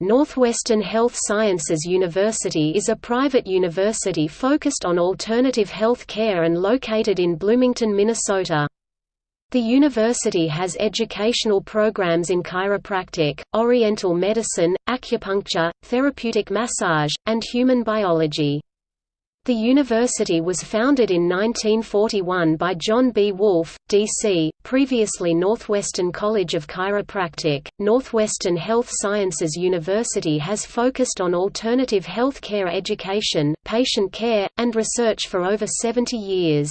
Northwestern Health Sciences University is a private university focused on alternative health care and located in Bloomington, Minnesota. The university has educational programs in chiropractic, oriental medicine, acupuncture, therapeutic massage, and human biology. The university was founded in 1941 by John B. Wolfe, D.C., previously Northwestern College of Chiropractic. Northwestern Health Sciences University has focused on alternative health care education, patient care, and research for over 70 years.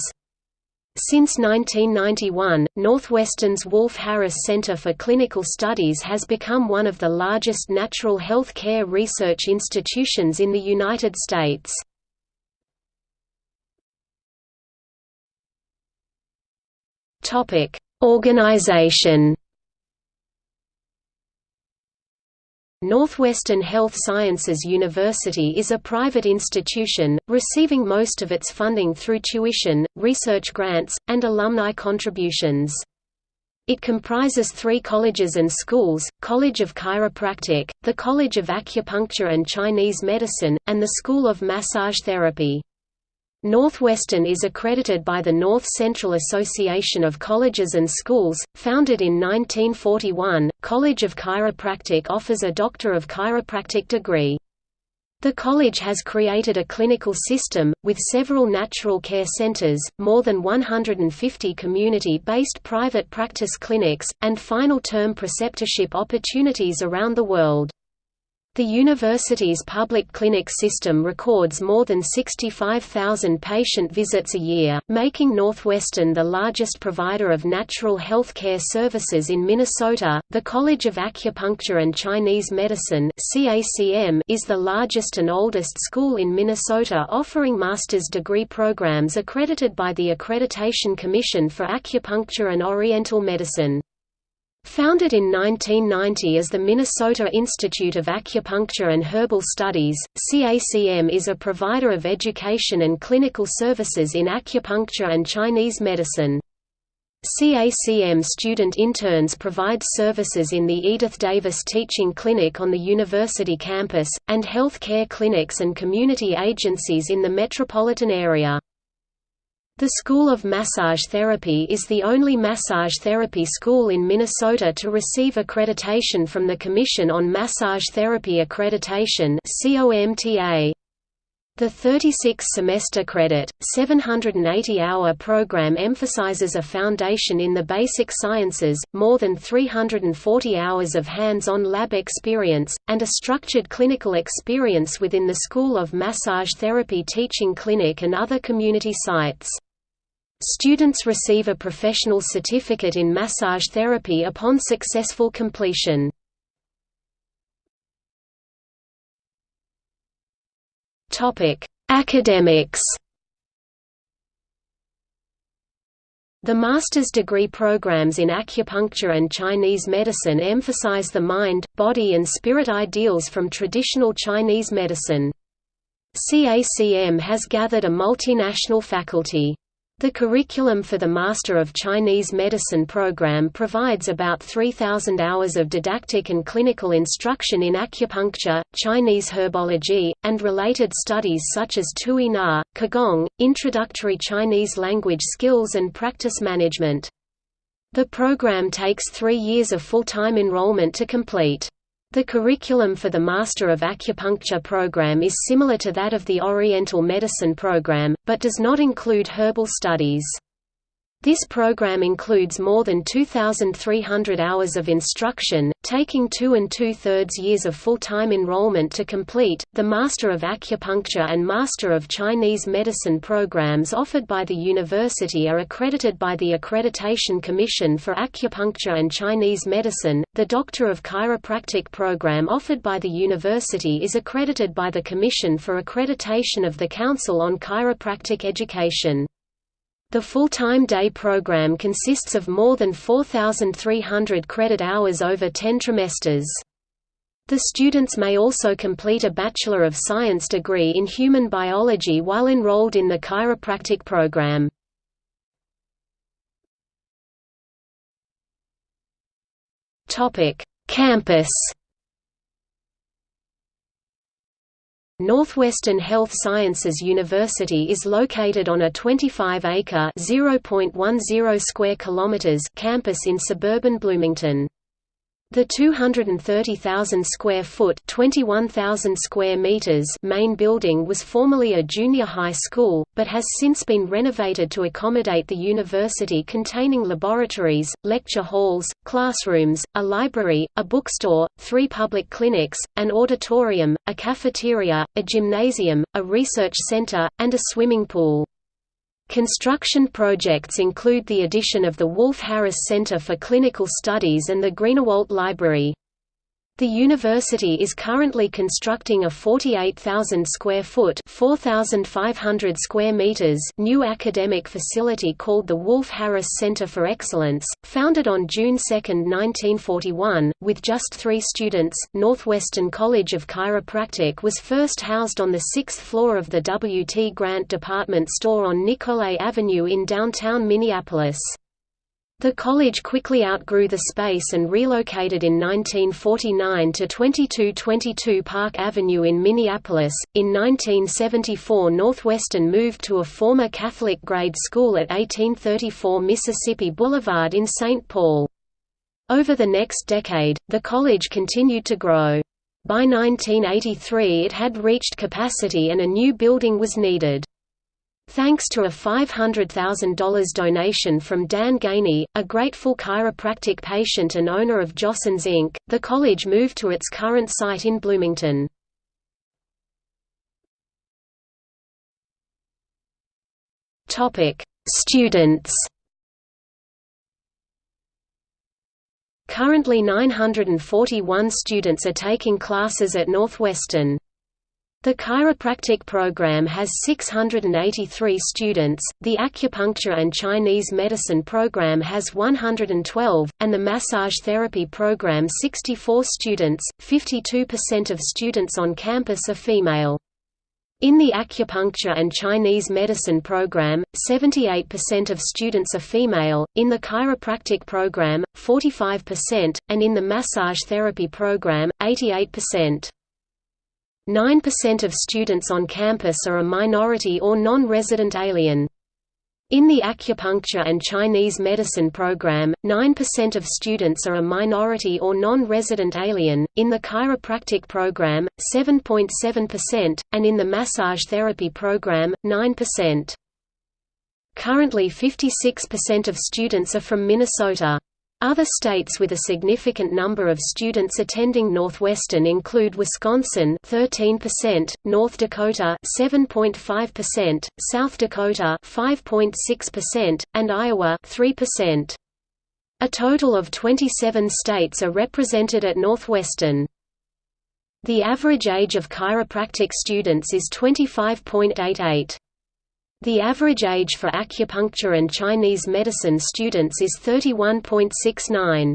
Since 1991, Northwestern's Wolfe Harris Center for Clinical Studies has become one of the largest natural health care research institutions in the United States. Topic: Organization. Northwestern Health Sciences University is a private institution, receiving most of its funding through tuition, research grants, and alumni contributions. It comprises three colleges and schools, College of Chiropractic, the College of Acupuncture and Chinese Medicine, and the School of Massage Therapy. Northwestern is accredited by the North Central Association of Colleges and Schools, founded in 1941. College of Chiropractic offers a Doctor of Chiropractic degree. The college has created a clinical system, with several natural care centers, more than 150 community-based private practice clinics, and final-term preceptorship opportunities around the world. The university's public clinic system records more than 65,000 patient visits a year, making Northwestern the largest provider of natural health care services in Minnesota. The College of Acupuncture and Chinese Medicine (CACM) is the largest and oldest school in Minnesota offering master's degree programs accredited by the Accreditation Commission for Acupuncture and Oriental Medicine. Founded in 1990 as the Minnesota Institute of Acupuncture and Herbal Studies, CACM is a provider of education and clinical services in acupuncture and Chinese medicine. CACM student interns provide services in the Edith Davis Teaching Clinic on the university campus, and health care clinics and community agencies in the metropolitan area. The School of Massage Therapy is the only massage therapy school in Minnesota to receive accreditation from the Commission on Massage Therapy Accreditation The 36-semester credit, 780-hour program emphasizes a foundation in the basic sciences, more than 340 hours of hands-on lab experience, and a structured clinical experience within the School of Massage Therapy teaching clinic and other community sites. Students receive a professional certificate in massage therapy upon successful completion. Academics The master's degree programs in acupuncture and Chinese medicine emphasize the mind, body and spirit ideals from traditional Chinese medicine. CACM has gathered a multinational faculty. The curriculum for the Master of Chinese Medicine program provides about 3,000 hours of didactic and clinical instruction in acupuncture, Chinese herbology, and related studies such as Tui Na, Qigong, introductory Chinese language skills and practice management. The program takes three years of full-time enrollment to complete. The curriculum for the Master of Acupuncture program is similar to that of the Oriental Medicine program, but does not include herbal studies. This program includes more than 2,300 hours of instruction, taking two and two-thirds years of full-time enrollment to complete. The Master of Acupuncture and Master of Chinese Medicine programs offered by the university are accredited by the Accreditation Commission for Acupuncture and Chinese Medicine. The Doctor of Chiropractic program offered by the university is accredited by the Commission for Accreditation of the Council on Chiropractic Education. The full-time day program consists of more than 4,300 credit hours over 10 trimesters. The students may also complete a Bachelor of Science degree in human biology while enrolled in the chiropractic program. Campus Northwestern Health Sciences University is located on a 25-acre (0.10 square kilometers) campus in suburban Bloomington. The 230,000 square foot (21,000 square meters) main building was formerly a junior high school, but has since been renovated to accommodate the university containing laboratories, lecture halls, classrooms, a library, a bookstore, three public clinics, an auditorium, a cafeteria, a gymnasium, a research center, and a swimming pool. Construction projects include the addition of the Wolfe Harris Center for Clinical Studies and the Greenewalt Library. The university is currently constructing a 48,000 square foot (4,500 square meters) new academic facility called the Wolfe Harris Center for Excellence, founded on June 2, 1941, with just 3 students. Northwestern College of Chiropractic was first housed on the 6th floor of the W. T. Grant department store on Nicollet Avenue in downtown Minneapolis. The college quickly outgrew the space and relocated in 1949 to 2222 Park Avenue in Minneapolis. In 1974, Northwestern moved to a former Catholic grade school at 1834 Mississippi Boulevard in St. Paul. Over the next decade, the college continued to grow. By 1983 it had reached capacity and a new building was needed. Thanks to a $500,000 donation from Dan Gainey, a grateful chiropractic patient and owner of Jostens Inc., the college moved to its current site in Bloomington. Students Currently 941 students are taking classes at Northwestern. The chiropractic program has 683 students, the acupuncture and Chinese medicine program has 112, and the massage therapy program 64 students. 52% of students on campus are female. In the acupuncture and Chinese medicine program, 78% of students are female, in the chiropractic program, 45%, and in the massage therapy program, 88%. 9% of students on campus are a minority or non-resident alien. In the acupuncture and Chinese medicine program, 9% of students are a minority or non-resident alien, in the chiropractic program, 7.7%, and in the massage therapy program, 9%. Currently 56% of students are from Minnesota. Other states with a significant number of students attending Northwestern include Wisconsin 13%, North Dakota 7.5%, South Dakota 5.6%, and Iowa 3%. A total of 27 states are represented at Northwestern. The average age of chiropractic students is 25.88. The average age for acupuncture and Chinese medicine students is 31.69.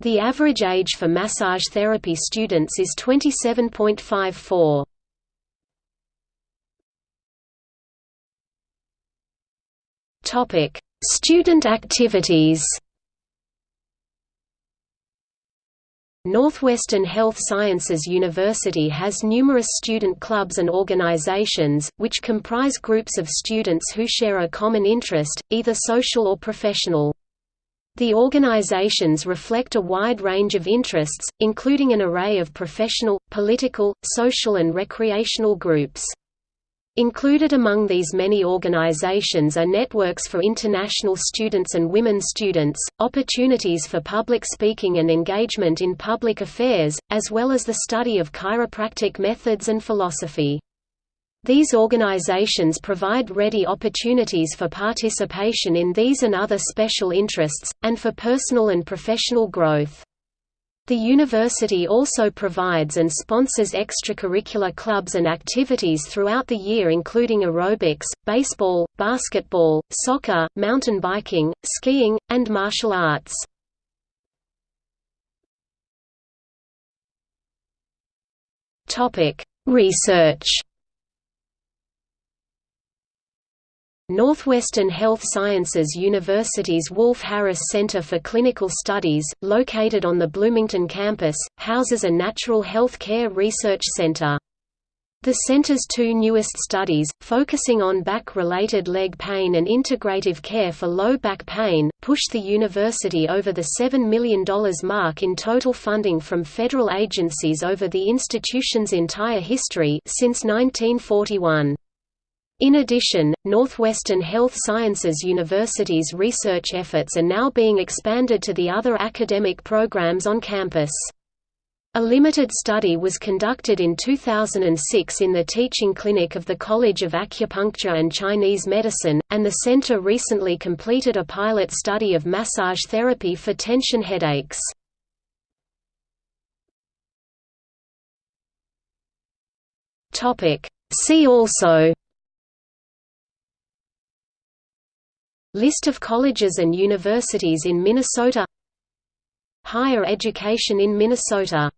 The average age for massage therapy students is 27.54. Topic: Student activities. Northwestern Health Sciences University has numerous student clubs and organizations, which comprise groups of students who share a common interest, either social or professional. The organizations reflect a wide range of interests, including an array of professional, political, social and recreational groups. Included among these many organizations are networks for international students and women students, opportunities for public speaking and engagement in public affairs, as well as the study of chiropractic methods and philosophy. These organizations provide ready opportunities for participation in these and other special interests, and for personal and professional growth. The university also provides and sponsors extracurricular clubs and activities throughout the year including aerobics, baseball, basketball, soccer, mountain biking, skiing, and martial arts. Research Northwestern Health Sciences University's Wolfe Harris Center for Clinical Studies, located on the Bloomington campus, houses a natural health care research center. The center's two newest studies, focusing on back-related leg pain and integrative care for low back pain, pushed the university over the $7 million mark in total funding from federal agencies over the institution's entire history since 1941. In addition, Northwestern Health Sciences University's research efforts are now being expanded to the other academic programs on campus. A limited study was conducted in 2006 in the teaching clinic of the College of Acupuncture and Chinese Medicine, and the center recently completed a pilot study of massage therapy for tension headaches. See also List of colleges and universities in Minnesota. Higher education in Minnesota